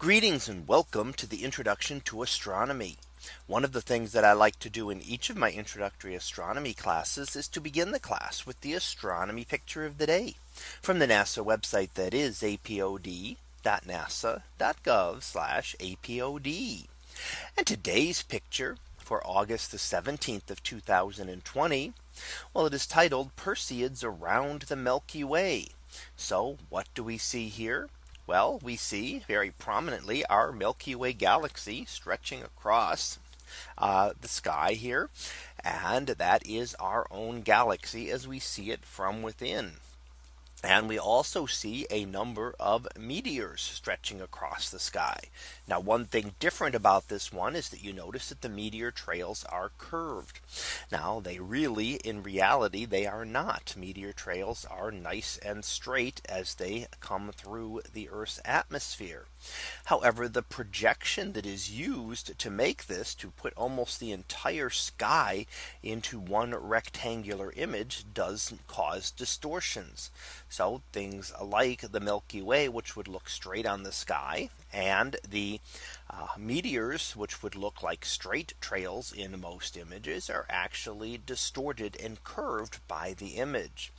Greetings and welcome to the introduction to astronomy. One of the things that I like to do in each of my introductory astronomy classes is to begin the class with the astronomy picture of the day from the NASA website that is apod.nasa.gov apod. And today's picture for August the 17th of 2020. Well, it is titled Perseids around the Milky Way. So what do we see here? Well, we see very prominently our Milky Way galaxy stretching across uh, the sky here. And that is our own galaxy as we see it from within. And we also see a number of meteors stretching across the sky. Now one thing different about this one is that you notice that the meteor trails are curved. Now they really in reality they are not meteor trails are nice and straight as they come through the Earth's atmosphere. However, the projection that is used to make this to put almost the entire sky into one rectangular image does cause distortions. So things like the Milky Way, which would look straight on the sky and the uh, meteors, which would look like straight trails in most images are actually distorted and curved by the image.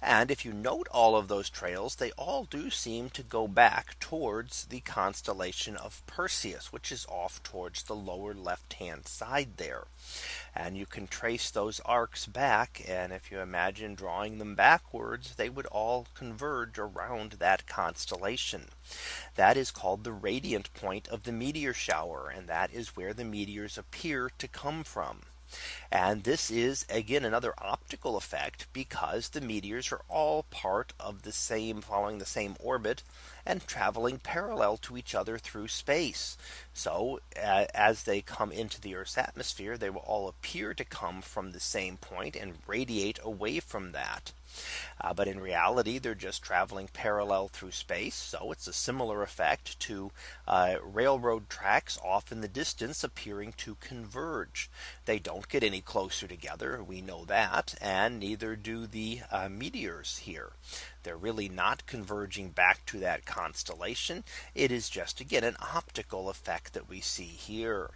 And if you note all of those trails, they all do seem to go back towards the constellation of Perseus, which is off towards the lower left hand side there. And you can trace those arcs back. And if you imagine drawing them backwards, they would all converge around that constellation. That is called the radiant point of the meteor shower. And that is where the meteors appear to come from. And this is again another optical effect because the meteors are all part of the same following the same orbit and traveling parallel to each other through space. So uh, as they come into the Earth's atmosphere, they will all appear to come from the same point and radiate away from that. Uh, but in reality, they're just traveling parallel through space. So it's a similar effect to uh, railroad tracks off in the distance appearing to converge. They don't get any closer together. We know that. And neither do the uh, meteors here. They're really not converging back to that constellation. It is just again an optical effect that we see here.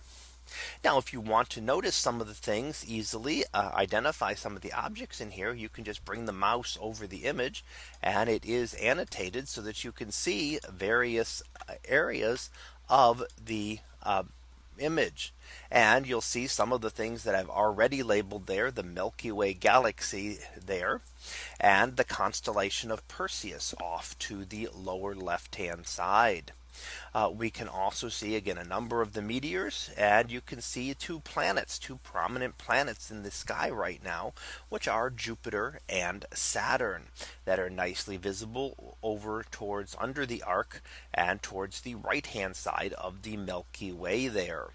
Now, if you want to notice some of the things easily uh, identify some of the objects in here, you can just bring the mouse over the image and it is annotated so that you can see various uh, areas of the uh, image. And you'll see some of the things that I've already labeled there the Milky Way galaxy there and the constellation of Perseus off to the lower left hand side. Uh, we can also see again a number of the meteors and you can see two planets two prominent planets in the sky right now which are Jupiter and Saturn that are nicely visible over towards under the arc and towards the right hand side of the Milky Way there.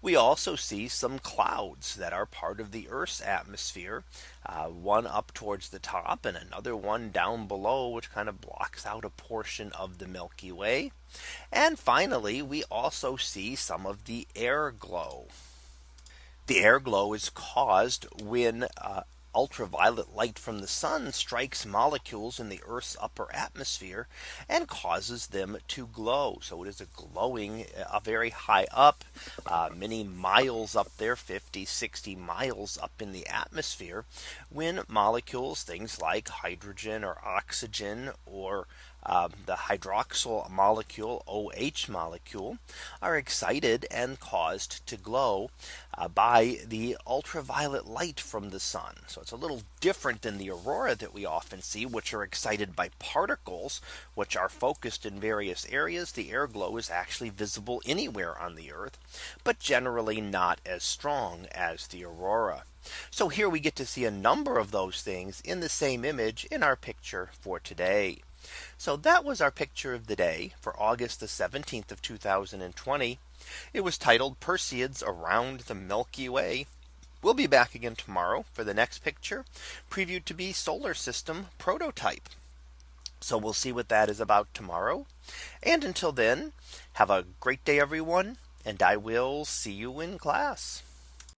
We also see some clouds that are part of the Earth's atmosphere. Uh, one up towards the top and another one down below, which kind of blocks out a portion of the Milky Way. And finally, we also see some of the air glow. The air glow is caused when uh, ultraviolet light from the sun strikes molecules in the Earth's upper atmosphere and causes them to glow. So it is a glowing uh, very high up uh, many miles up there 50 60 miles up in the atmosphere when molecules things like hydrogen or oxygen or uh, the hydroxyl molecule OH molecule are excited and caused to glow uh, by the ultraviolet light from the sun. So it's a little different than the aurora that we often see which are excited by particles which are focused in various areas. The air glow is actually visible anywhere on the earth, but generally not as strong as the aurora. So here we get to see a number of those things in the same image in our picture for today. So that was our picture of the day for August the 17th of 2020. It was titled Perseids around the Milky Way. We'll be back again tomorrow for the next picture previewed to be solar system prototype. So we'll see what that is about tomorrow. And until then, have a great day, everyone. And I will see you in class.